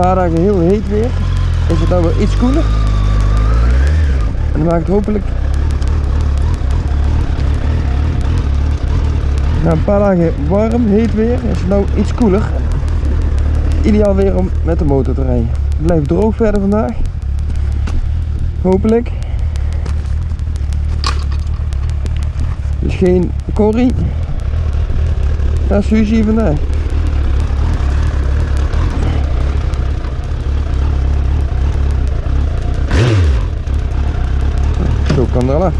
paar dagen heel heet weer. Is het nou weer iets koeler. En dan maakt het hopelijk na een paar dagen warm, heet weer. Is het nou iets koeler. Ideaal weer om met de motor te rijden. Het blijft droog verder vandaag. Hopelijk. Dus geen Corrie. naar Suzy vandaag. Tocando ela?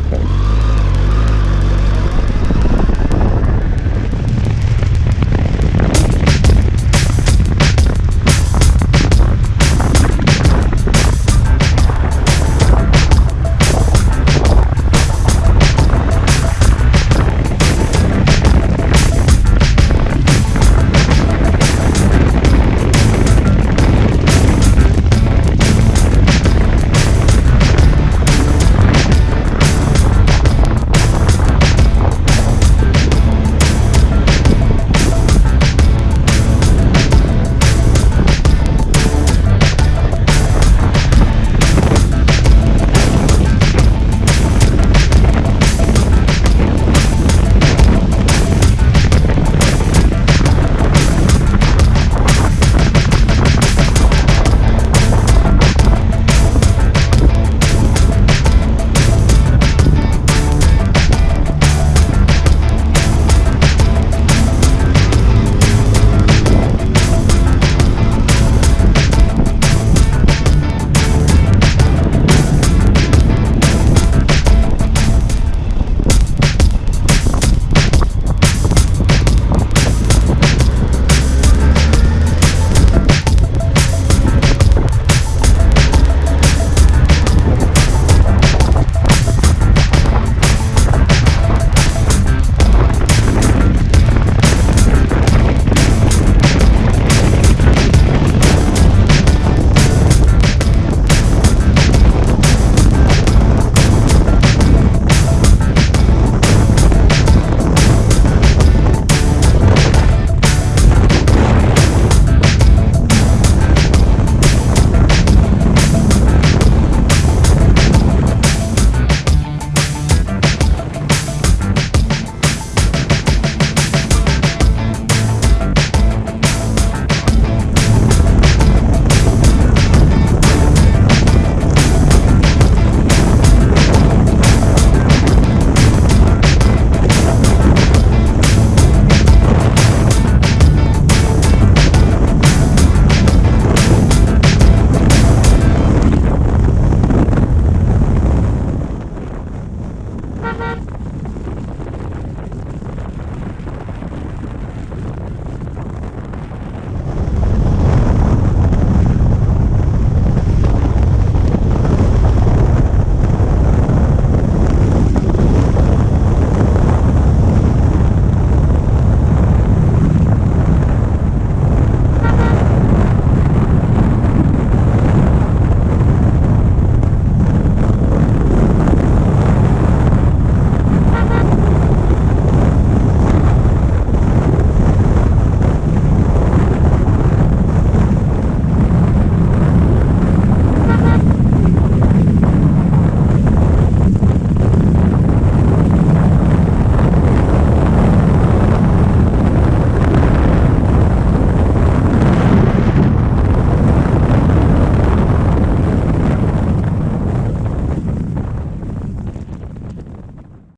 Bye.